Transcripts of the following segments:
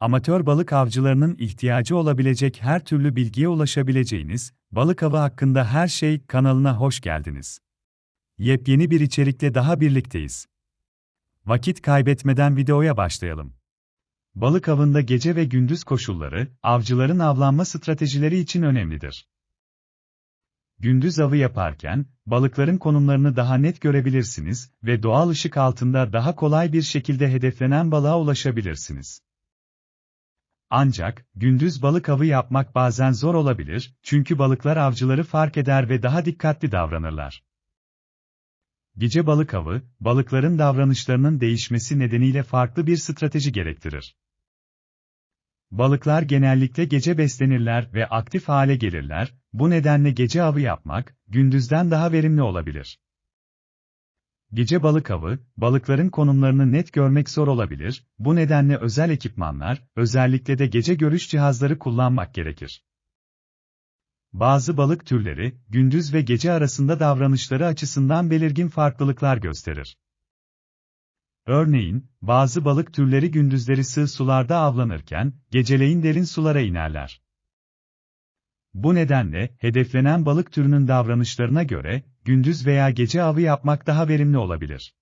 Amatör balık avcılarının ihtiyacı olabilecek her türlü bilgiye ulaşabileceğiniz Balık Avı hakkında her şey kanalına hoş geldiniz. Yepyeni bir içerikle daha birlikteyiz. Vakit kaybetmeden videoya başlayalım. Balık avında gece ve gündüz koşulları, avcıların avlanma stratejileri için önemlidir. Gündüz avı yaparken, balıkların konumlarını daha net görebilirsiniz ve doğal ışık altında daha kolay bir şekilde hedeflenen balığa ulaşabilirsiniz. Ancak, gündüz balık avı yapmak bazen zor olabilir, çünkü balıklar avcıları fark eder ve daha dikkatli davranırlar. Gece balık avı, balıkların davranışlarının değişmesi nedeniyle farklı bir strateji gerektirir. Balıklar genellikle gece beslenirler ve aktif hale gelirler, bu nedenle gece avı yapmak, gündüzden daha verimli olabilir. Gece balık avı, balıkların konumlarını net görmek zor olabilir, bu nedenle özel ekipmanlar, özellikle de gece görüş cihazları kullanmak gerekir. Bazı balık türleri, gündüz ve gece arasında davranışları açısından belirgin farklılıklar gösterir. Örneğin, bazı balık türleri gündüzleri sığ sularda avlanırken, geceleyin derin sulara inerler. Bu nedenle, hedeflenen balık türünün davranışlarına göre, gündüz veya gece avı yapmak daha verimli olabilir.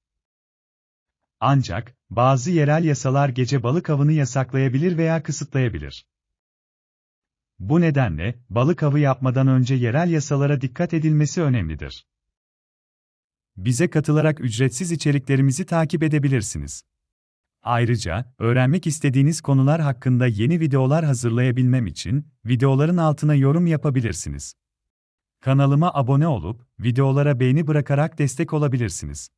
Ancak, bazı yerel yasalar gece balık avını yasaklayabilir veya kısıtlayabilir. Bu nedenle, balık avı yapmadan önce yerel yasalara dikkat edilmesi önemlidir. Bize katılarak ücretsiz içeriklerimizi takip edebilirsiniz. Ayrıca, öğrenmek istediğiniz konular hakkında yeni videolar hazırlayabilmem için, videoların altına yorum yapabilirsiniz. Kanalıma abone olup, videolara beğeni bırakarak destek olabilirsiniz.